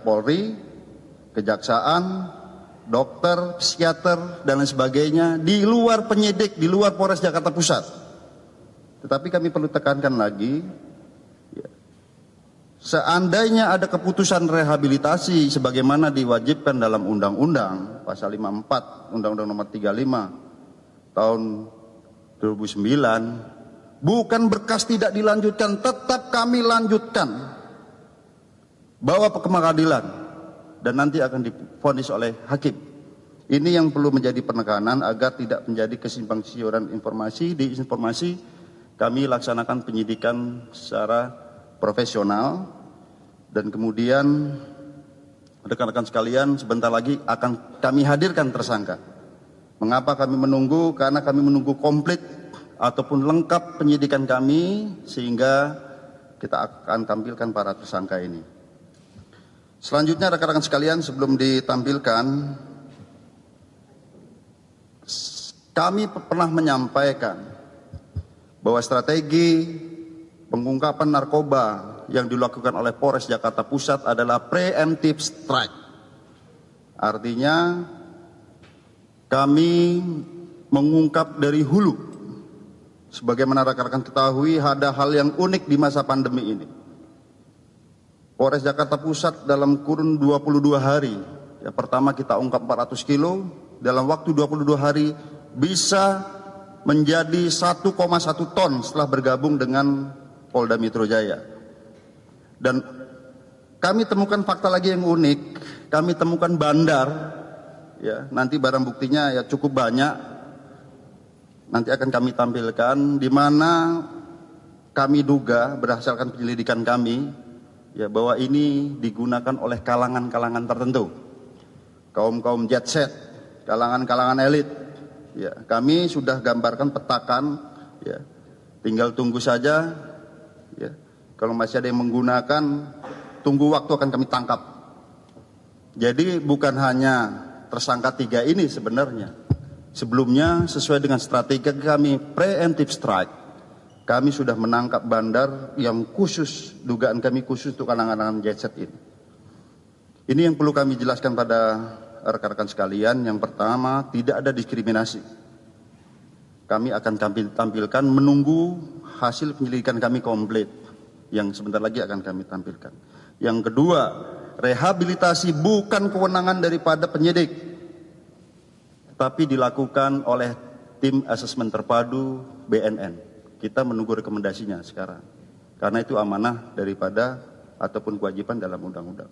Polri, kejaksaan, dokter, psikiater, dan lain sebagainya di luar penyidik, di luar Polres Jakarta Pusat. Tetapi kami perlu tekankan lagi, ya, seandainya ada keputusan rehabilitasi sebagaimana diwajibkan dalam Undang-Undang pasal 54 Undang-Undang Nomor 35 tahun 2009, bukan berkas tidak dilanjutkan, tetap kami lanjutkan bawa ke pengadilan dan nanti akan difonis oleh hakim. Ini yang perlu menjadi penekanan agar tidak menjadi kesimpang siuran informasi. Di informasi kami laksanakan penyidikan secara profesional dan kemudian rekan-rekan sekalian sebentar lagi akan kami hadirkan tersangka. Mengapa kami menunggu? Karena kami menunggu komplit ataupun lengkap penyidikan kami sehingga kita akan tampilkan para tersangka ini. Selanjutnya rekan-rekan sekalian sebelum ditampilkan kami pernah menyampaikan bahwa strategi pengungkapan narkoba yang dilakukan oleh Polres Jakarta Pusat adalah preemptive strike. Artinya kami mengungkap dari hulu. Sebagaimana rekan-rekan ketahui ada hal yang unik di masa pandemi ini Polres Jakarta Pusat dalam kurun 22 hari. Ya, pertama kita ungkap 400 kilo, dalam waktu 22 hari bisa menjadi 1,1 ton setelah bergabung dengan Polda Metro Jaya. Dan kami temukan fakta lagi yang unik, kami temukan bandar, ya nanti barang buktinya ya cukup banyak, nanti akan kami tampilkan, di mana kami duga berdasarkan penyelidikan kami, ya bahwa ini digunakan oleh kalangan-kalangan tertentu. Kaum-kaum jet set, kalangan-kalangan elit. Ya, kami sudah gambarkan petakan ya. Tinggal tunggu saja ya. Kalau masih ada yang menggunakan tunggu waktu akan kami tangkap. Jadi bukan hanya tersangka tiga ini sebenarnya. Sebelumnya sesuai dengan strategi kami preemptive strike kami sudah menangkap bandar yang khusus, dugaan kami khusus untuk kalangan-kalangan jet ini. Ini yang perlu kami jelaskan pada rekan-rekan sekalian. Yang pertama, tidak ada diskriminasi. Kami akan tampil, tampilkan menunggu hasil penyelidikan kami komplit. Yang sebentar lagi akan kami tampilkan. Yang kedua, rehabilitasi bukan kewenangan daripada penyidik. Tapi dilakukan oleh tim asesmen terpadu BNN. Kita menunggu rekomendasinya sekarang. Karena itu amanah daripada ataupun kewajiban dalam undang-undang.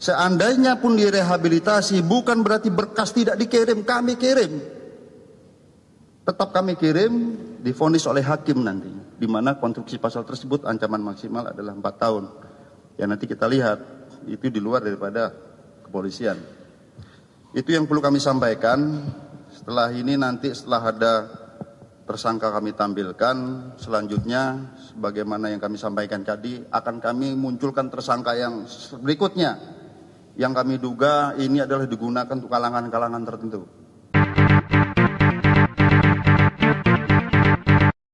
Seandainya pun direhabilitasi bukan berarti berkas tidak dikirim, kami kirim. Tetap kami kirim, difonis oleh hakim nanti. Di mana konstruksi pasal tersebut ancaman maksimal adalah 4 tahun. Ya nanti kita lihat, itu di luar daripada kepolisian. Itu yang perlu kami sampaikan. Setelah ini nanti setelah ada tersangka kami tampilkan. Selanjutnya sebagaimana yang kami sampaikan tadi akan kami munculkan tersangka yang berikutnya. Yang kami duga ini adalah digunakan untuk kalangan-kalangan tertentu